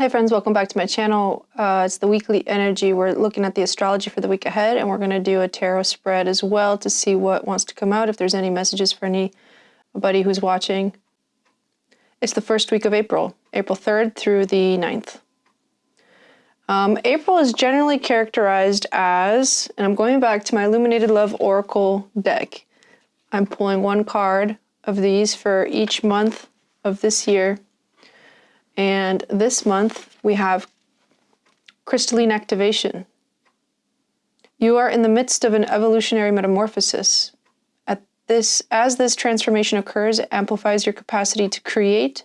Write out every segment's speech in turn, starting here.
Hi friends, welcome back to my channel. Uh, it's the weekly energy. We're looking at the astrology for the week ahead and we're going to do a tarot spread as well to see what wants to come out, if there's any messages for anybody who's watching. It's the first week of April, April 3rd through the 9th. Um, April is generally characterized as, and I'm going back to my Illuminated Love Oracle deck. I'm pulling one card of these for each month of this year and this month we have crystalline activation. You are in the midst of an evolutionary metamorphosis. At this, as this transformation occurs, it amplifies your capacity to create,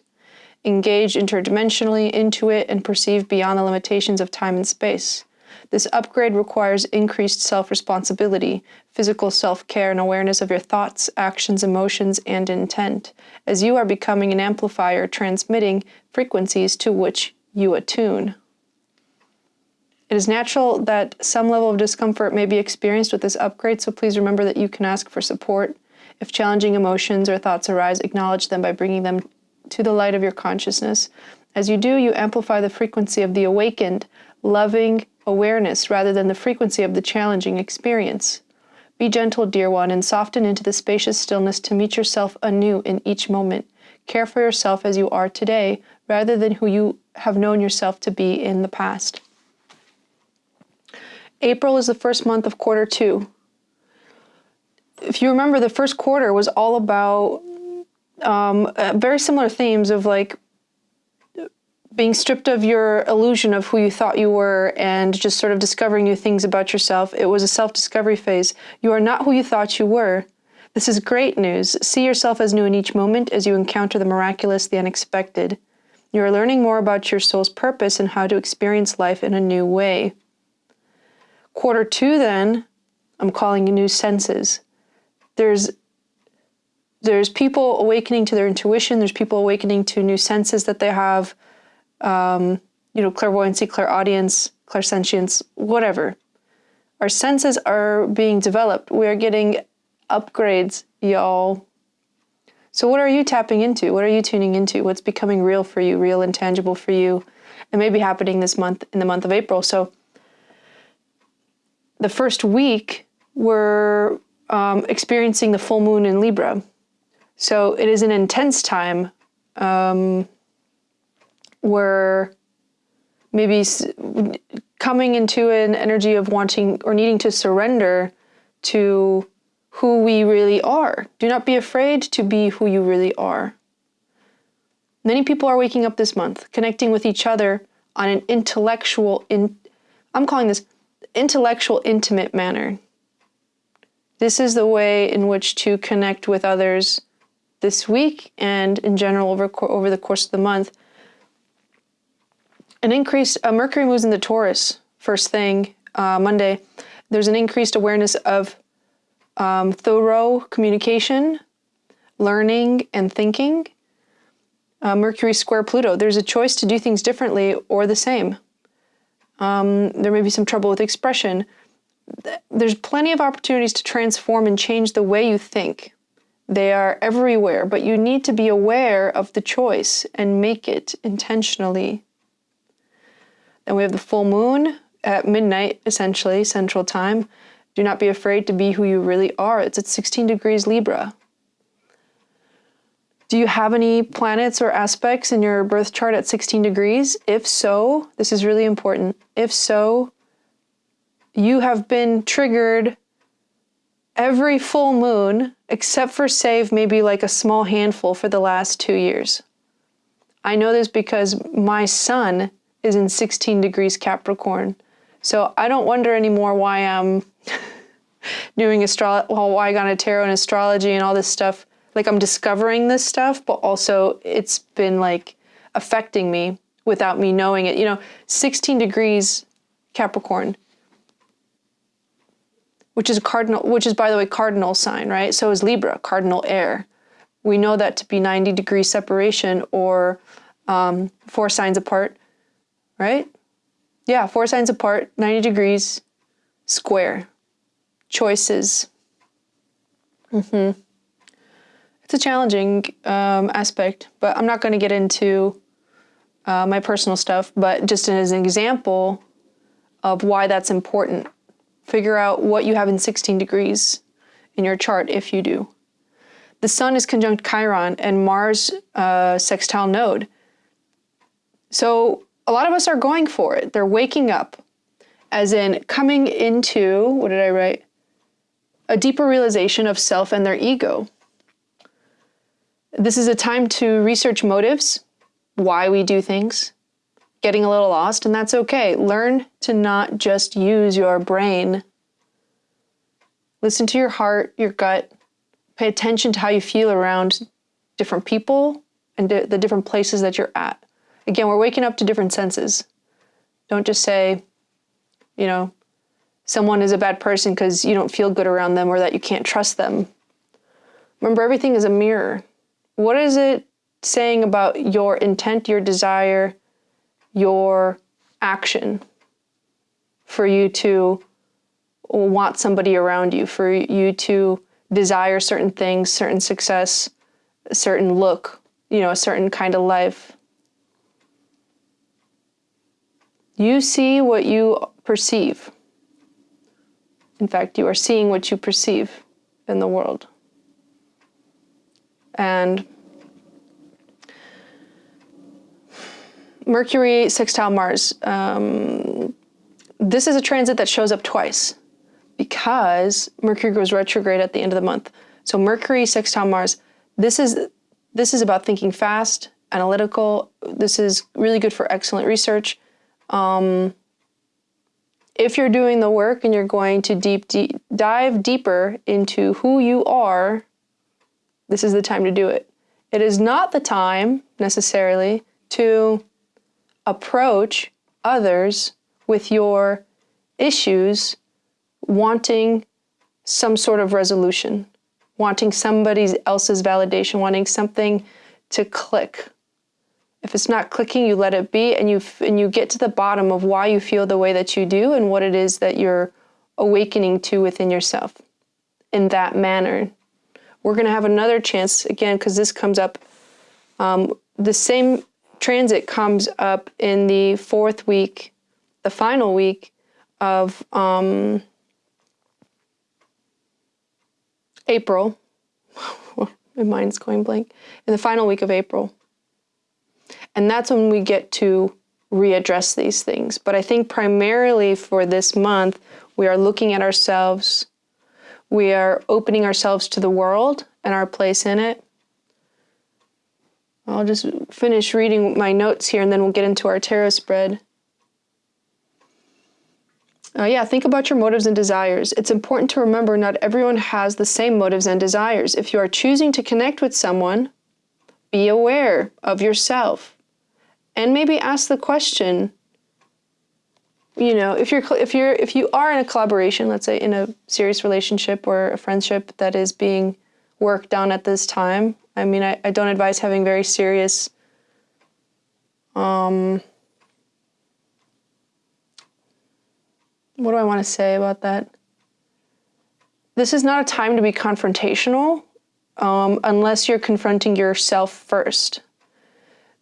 engage interdimensionally, intuit, and perceive beyond the limitations of time and space. This upgrade requires increased self-responsibility, physical self-care, and awareness of your thoughts, actions, emotions, and intent, as you are becoming an amplifier transmitting frequencies to which you attune. It is natural that some level of discomfort may be experienced with this upgrade, so please remember that you can ask for support. If challenging emotions or thoughts arise, acknowledge them by bringing them to the light of your consciousness. As you do, you amplify the frequency of the awakened, loving, awareness rather than the frequency of the challenging experience. Be gentle, dear one, and soften into the spacious stillness to meet yourself anew in each moment. Care for yourself as you are today, rather than who you have known yourself to be in the past. April is the first month of quarter two. If you remember, the first quarter was all about um, uh, very similar themes of like being stripped of your illusion of who you thought you were and just sort of discovering new things about yourself. It was a self-discovery phase. You are not who you thought you were. This is great news. See yourself as new in each moment as you encounter the miraculous, the unexpected. You are learning more about your soul's purpose and how to experience life in a new way. Quarter two, then, I'm calling new senses. There's there's people awakening to their intuition. There's people awakening to new senses that they have um, you know, clairvoyancy, clairaudience, clairsentience, whatever. Our senses are being developed. We are getting upgrades, y'all. So what are you tapping into? What are you tuning into? What's becoming real for you, real and tangible for you? It may be happening this month, in the month of April. So the first week, we're um, experiencing the full moon in Libra. So it is an intense time. Um, we're maybe coming into an energy of wanting or needing to surrender to who we really are. Do not be afraid to be who you really are. Many people are waking up this month, connecting with each other on an intellectual, in, I'm calling this intellectual, intimate manner. This is the way in which to connect with others this week and in general over, over the course of the month an increased, uh, Mercury moves into Taurus first thing uh, Monday. There's an increased awareness of um, thorough communication, learning, and thinking. Uh, Mercury square Pluto. There's a choice to do things differently or the same. Um, there may be some trouble with expression. There's plenty of opportunities to transform and change the way you think. They are everywhere, but you need to be aware of the choice and make it intentionally. Then we have the full moon at midnight, essentially, central time. Do not be afraid to be who you really are. It's at 16 degrees Libra. Do you have any planets or aspects in your birth chart at 16 degrees? If so, this is really important. If so, you have been triggered every full moon, except for save maybe like a small handful for the last two years. I know this because my sun is in 16 degrees Capricorn. So I don't wonder anymore why I'm doing astro well, why I got a tarot and astrology and all this stuff. Like I'm discovering this stuff, but also it's been like affecting me without me knowing it. You know, 16 degrees Capricorn, which is a cardinal, which is by the way, cardinal sign, right? So is Libra, cardinal air. We know that to be 90 degree separation or um, four signs apart right? Yeah, four signs apart, 90 degrees, square. Choices. Mm-hmm. It's a challenging um, aspect, but I'm not going to get into uh, my personal stuff, but just as an example of why that's important. Figure out what you have in 16 degrees in your chart if you do. The Sun is conjunct Chiron and Mars uh, sextile node. So a lot of us are going for it. They're waking up, as in coming into, what did I write? A deeper realization of self and their ego. This is a time to research motives, why we do things, getting a little lost, and that's okay. Learn to not just use your brain. Listen to your heart, your gut. Pay attention to how you feel around different people and the different places that you're at. Again, we're waking up to different senses. Don't just say, you know, someone is a bad person because you don't feel good around them or that you can't trust them. Remember, everything is a mirror. What is it saying about your intent, your desire, your action for you to want somebody around you, for you to desire certain things, certain success, a certain look, you know, a certain kind of life? You see what you perceive. In fact, you are seeing what you perceive in the world. And Mercury sextile Mars. Um, this is a transit that shows up twice because Mercury goes retrograde at the end of the month. So Mercury sextile Mars. This is this is about thinking fast, analytical. This is really good for excellent research. Um, if you're doing the work and you're going to deep, deep dive deeper into who you are, this is the time to do it. It is not the time necessarily to approach others with your issues wanting some sort of resolution, wanting somebody else's validation, wanting something to click. If it's not clicking, you let it be and you, and you get to the bottom of why you feel the way that you do and what it is that you're awakening to within yourself in that manner. We're going to have another chance again because this comes up. Um, the same transit comes up in the fourth week, the final week of um, April. My mind's going blank. In the final week of April. And that's when we get to readdress these things. But I think primarily for this month, we are looking at ourselves, we are opening ourselves to the world and our place in it. I'll just finish reading my notes here and then we'll get into our tarot spread. Uh, yeah, think about your motives and desires. It's important to remember not everyone has the same motives and desires. If you are choosing to connect with someone, be aware of yourself and maybe ask the question you know if you're if you're if you are in a collaboration let's say in a serious relationship or a friendship that is being worked on at this time i mean i, I don't advise having very serious um what do i want to say about that? This is not a time to be confrontational um, unless you're confronting yourself first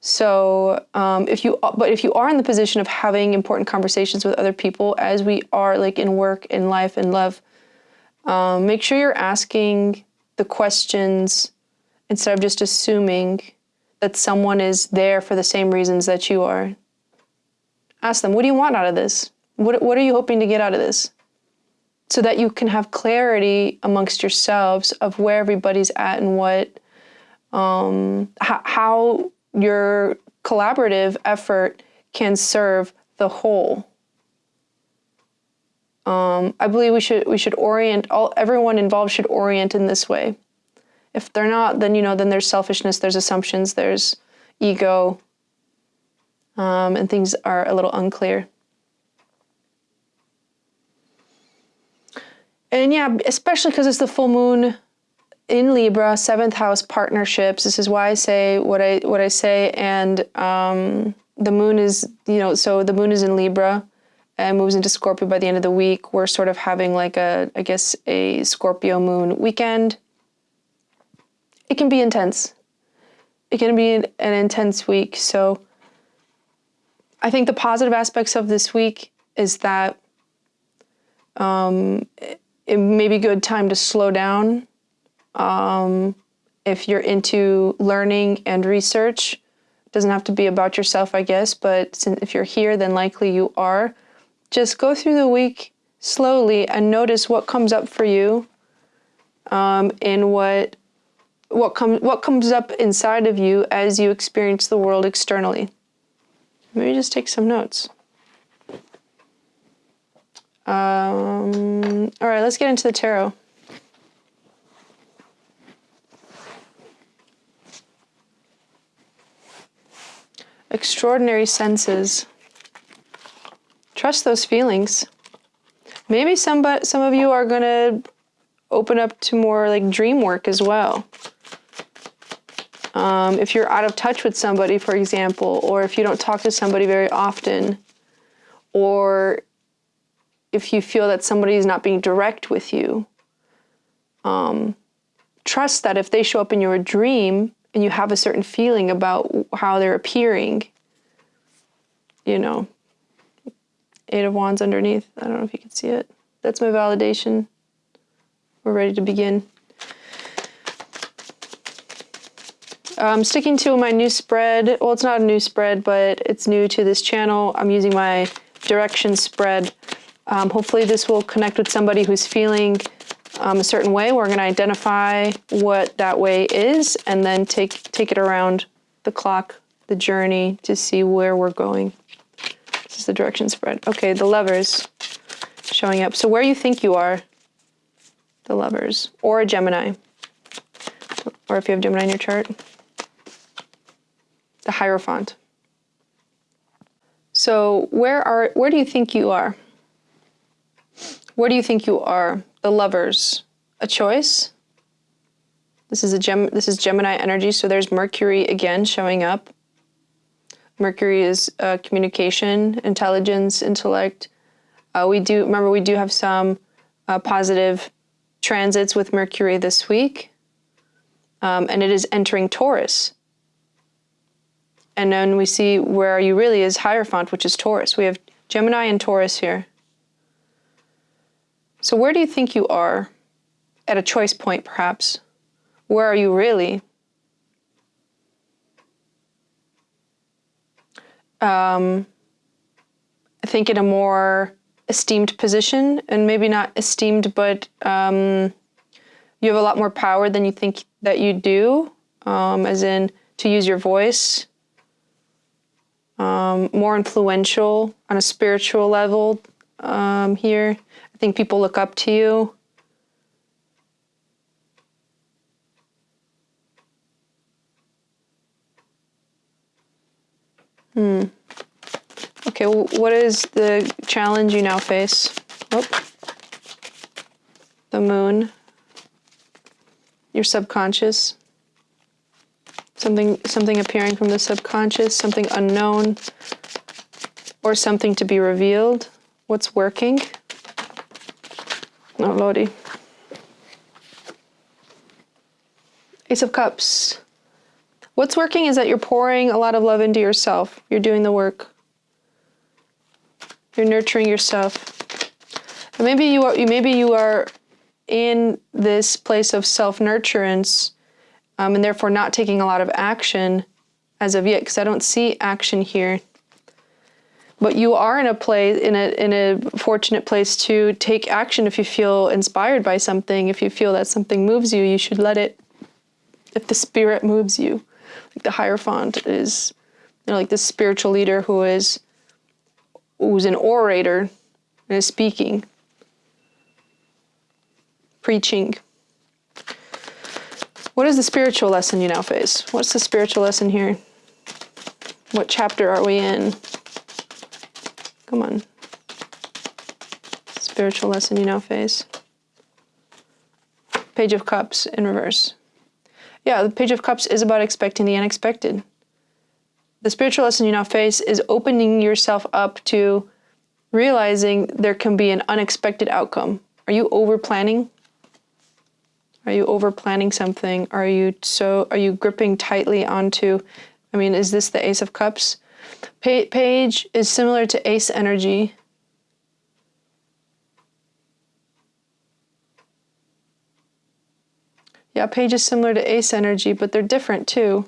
so um, if you, but if you are in the position of having important conversations with other people, as we are like in work, in life, in love, um, make sure you're asking the questions instead of just assuming that someone is there for the same reasons that you are. Ask them, what do you want out of this? What, what are you hoping to get out of this? So that you can have clarity amongst yourselves of where everybody's at and what, um, how your collaborative effort can serve the whole. Um, I believe we should we should orient all everyone involved should orient in this way. If they're not, then you know then there's selfishness, there's assumptions, there's ego, um, and things are a little unclear. And yeah, especially because it's the full moon in Libra, seventh house partnerships. This is why I say what I what I say. And um, the moon is, you know, so the moon is in Libra and moves into Scorpio by the end of the week. We're sort of having like a, I guess, a Scorpio moon weekend. It can be intense. It can be an, intense week. So I think the positive aspects of this week is that um, it, it may be a good time to slow down. Um, if you're into learning and research, it doesn't have to be about yourself, I guess, but if you're here, then likely you are. Just go through the week slowly and notice what comes up for you um, and what what comes what comes up inside of you as you experience the world externally. Maybe just take some notes. Um, all right, let's get into the tarot. Extraordinary senses. Trust those feelings. Maybe some, some of you are going to open up to more like dream work as well. Um, if you're out of touch with somebody, for example, or if you don't talk to somebody very often, or if you feel that somebody is not being direct with you, um, trust that if they show up in your dream and you have a certain feeling about how they're appearing, you know, Eight of Wands underneath. I don't know if you can see it. That's my validation. We're ready to begin. I'm sticking to my new spread. Well, it's not a new spread, but it's new to this channel. I'm using my direction spread. Um, hopefully this will connect with somebody who's feeling um, a certain way. We're going to identify what that way is and then take, take it around the clock, the journey to see where we're going. This is the direction spread. Okay, the lovers showing up. So where you think you are, the lovers, or a Gemini, or if you have Gemini in your chart the Hierophant. So where are where do you think you are? Where do you think you are? The lovers. A choice? This is a gem this is Gemini energy, so there's Mercury again showing up. Mercury is uh, communication, intelligence, intellect. Uh, we do remember we do have some uh, positive transits with Mercury this week, um, and it is entering Taurus. And then we see where you really is Hierophant, which is Taurus. We have Gemini and Taurus here. So where do you think you are? At a choice point, perhaps. Where are you really? Um, I think in a more esteemed position, and maybe not esteemed, but um, you have a lot more power than you think that you do, um, as in to use your voice, um, more influential on a spiritual level um, here. I think people look up to you. Hmm. Okay, what is the challenge you now face? Oh. The moon. Your subconscious something something appearing from the subconscious, something unknown, or something to be revealed. What's working? Oh, Lordy. Ace of Cups. What's working is that you're pouring a lot of love into yourself. You're doing the work. You're nurturing yourself. And maybe you are maybe you are in this place of self-nurturance um, and therefore not taking a lot of action as of yet because I don't see action here. But you are in a place in a in a fortunate place to take action if you feel inspired by something. If you feel that something moves you, you should let it. If the spirit moves you, like the Hierophant is, you know, like this spiritual leader who is who's an orator and is speaking, preaching. What is the spiritual lesson you now face? What's the spiritual lesson here? What chapter are we in? Come on. Spiritual lesson you now face. Page of Cups in reverse. Yeah, the Page of Cups is about expecting the unexpected. The spiritual lesson you now face is opening yourself up to realizing there can be an unexpected outcome. Are you over planning? Are you over planning something? Are you so are you gripping tightly onto I mean, is this the Ace of Cups? Pa- Page is similar to Ace energy. Yeah, Page is similar to Ace energy, but they're different too.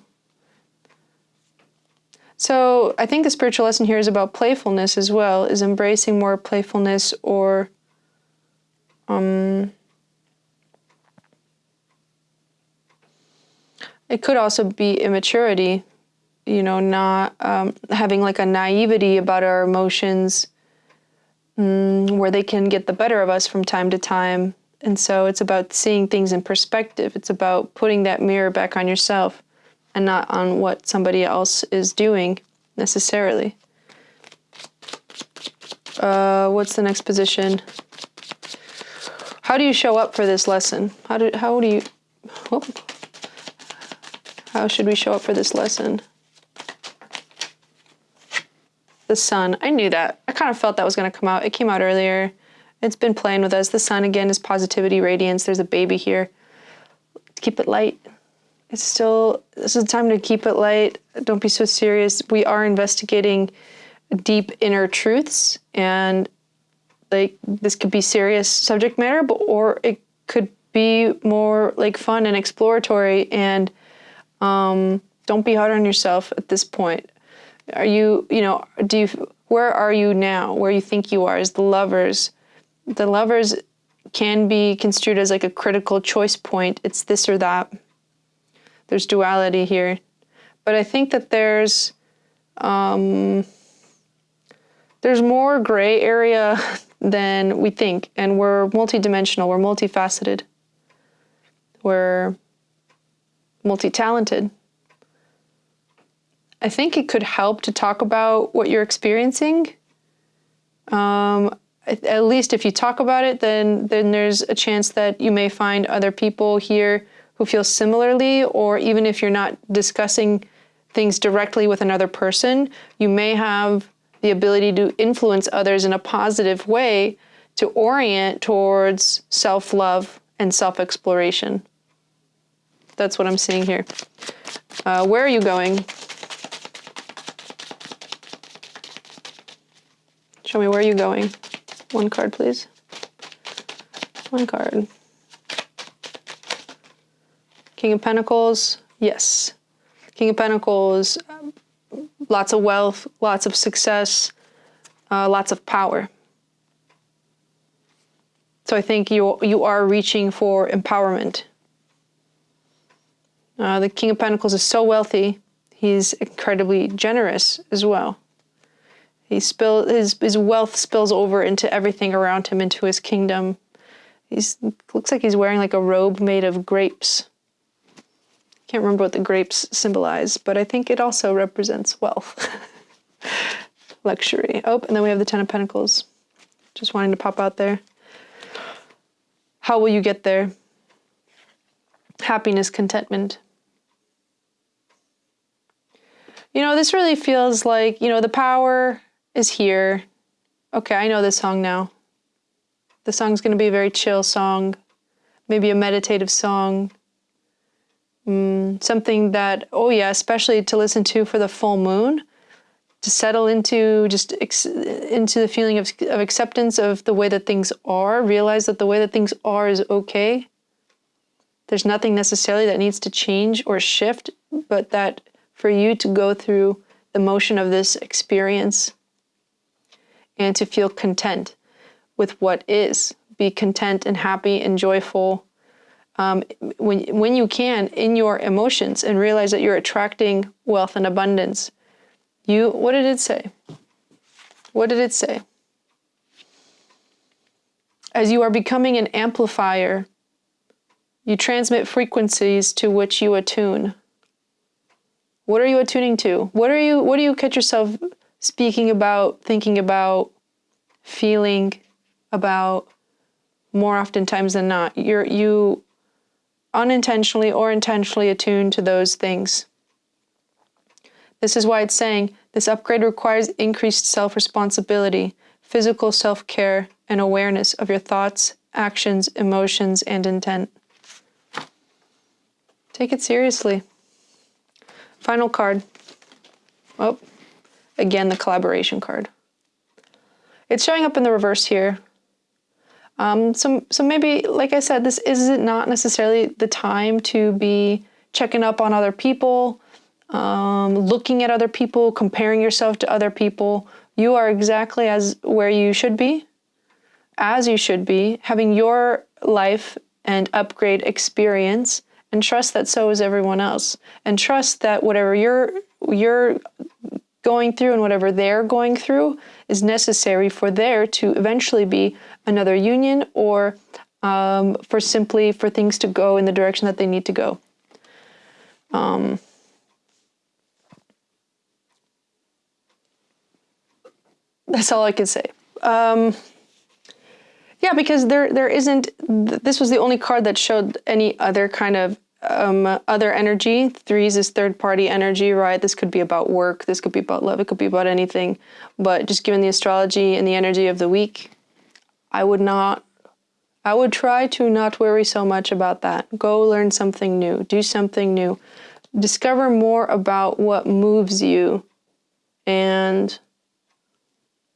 So I think the spiritual lesson here is about playfulness as well, is embracing more playfulness or um, it could also be immaturity, you know, not um, having like a naivety about our emotions um, where they can get the better of us from time to time. And so it's about seeing things in perspective. It's about putting that mirror back on yourself and not on what somebody else is doing necessarily. Uh, what's the next position? How do you show up for this lesson? How do how do you? Oh, how should we show up for this lesson? The sun. I knew that. I kind of felt that was going to come out. It came out earlier. It's been playing with us. The sun again is positivity, radiance. There's a baby here. Keep it light. It's still, this is time to keep it light. Don't be so serious. We are investigating deep inner truths and like this could be serious subject matter, but or it could be more like fun and exploratory and um, don't be hard on yourself at this point. Are you, you know, do you, where are you now? Where you think you are? Is the lovers the lovers can be construed as like a critical choice point. It's this or that. There's duality here. But I think that there's um, there's more gray area than we think, and we're multidimensional, we're multifaceted, we're multi-talented. I think it could help to talk about what you're experiencing. Um, at least if you talk about it, then then there's a chance that you may find other people here who feel similarly, or even if you're not discussing things directly with another person, you may have the ability to influence others in a positive way to orient towards self-love and self-exploration. That's what I'm seeing here. Uh, where are you going? Show me where are you going. One card, please. One card. King of Pentacles, yes. King of Pentacles, lots of wealth, lots of success, uh, lots of power. So I think you you are reaching for empowerment. Uh, the King of Pentacles is so wealthy; he's incredibly generous as well. He spill his his wealth spills over into everything around him, into his kingdom. He's looks like he's wearing like a robe made of grapes. Can't remember what the grapes symbolize, but I think it also represents wealth, luxury. Oh, and then we have the Ten of Pentacles. Just wanting to pop out there. How will you get there? Happiness, contentment. You know, this really feels like, you know, the power is here. Okay, I know this song now. The song's going to be a very chill song, maybe a meditative song. Mm, something that, oh yeah, especially to listen to for the full moon, to settle into just into the feeling of, of acceptance of the way that things are, realize that the way that things are is okay. There's nothing necessarily that needs to change or shift, but that for you to go through the motion of this experience and to feel content with what is. Be content and happy and joyful um, when, when you can in your emotions and realize that you're attracting wealth and abundance. You, what did it say? What did it say? As you are becoming an amplifier, you transmit frequencies to which you attune. What are you attuning to? What are you what do you catch yourself speaking about, thinking about, feeling about more oftentimes than not. You're you unintentionally or intentionally attuned to those things. This is why it's saying this upgrade requires increased self-responsibility, physical self-care, and awareness of your thoughts, actions, emotions, and intent. Take it seriously. Final card. Oh, again the collaboration card. It's showing up in the reverse here. Um, so, so maybe, like I said, this is not necessarily the time to be checking up on other people, um, looking at other people, comparing yourself to other people. You are exactly as where you should be, as you should be, having your life and upgrade experience, and trust that so is everyone else, and trust that whatever you're you're going through and whatever they're going through is necessary for there to eventually be another union or um, for simply for things to go in the direction that they need to go. Um, that's all I can say. Um, yeah, because there there isn't. This was the only card that showed any other kind of um, other energy. Threes is third party energy, right? This could be about work. This could be about love. It could be about anything. But just given the astrology and the energy of the week, I would not, I would try to not worry so much about that. Go learn something new, do something new, discover more about what moves you and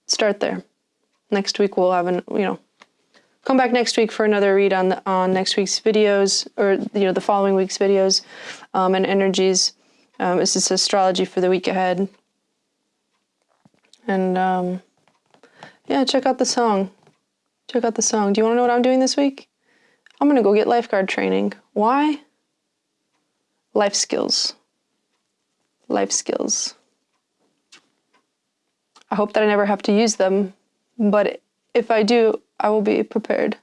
start there. Next week we'll have an, you know, come back next week for another read on the, on next week's videos or you know the following week's videos um, and energies. Um, this is astrology for the week ahead. And um, yeah, check out the song. Check out the song. Do you want to know what I'm doing this week? I'm going to go get lifeguard training. Why? Life skills. Life skills. I hope that I never have to use them, but if I do, I will be prepared.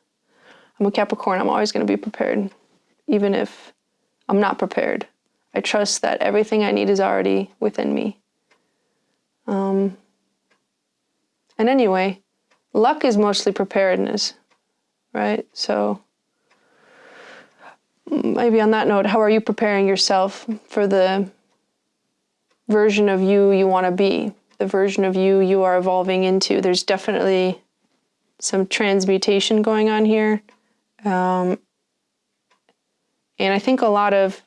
I'm a Capricorn, I'm always going to be prepared, even if I'm not prepared. I trust that everything I need is already within me. Um, and anyway, luck is mostly preparedness, right? So maybe on that note, how are you preparing yourself for the version of you you want to be, the version of you you are evolving into? There's definitely some transmutation going on here. Um, and I think a lot of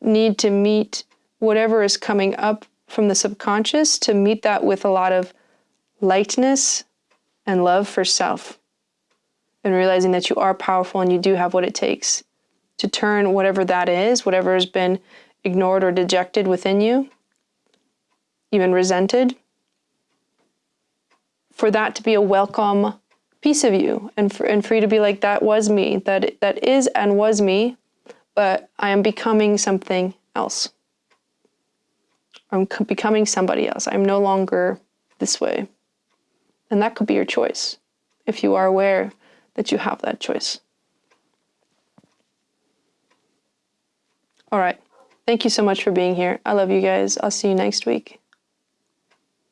need to meet whatever is coming up from the subconscious to meet that with a lot of lightness and love for self and realizing that you are powerful and you do have what it takes to turn whatever that is, whatever has been ignored or dejected within you, even resented, for that to be a welcome piece of you and for, and for you to be like, that was me, that, that is and was me, but I am becoming something else. I'm becoming somebody else. I'm no longer this way. And that could be your choice if you are aware that you have that choice. All right. Thank you so much for being here. I love you guys. I'll see you next week.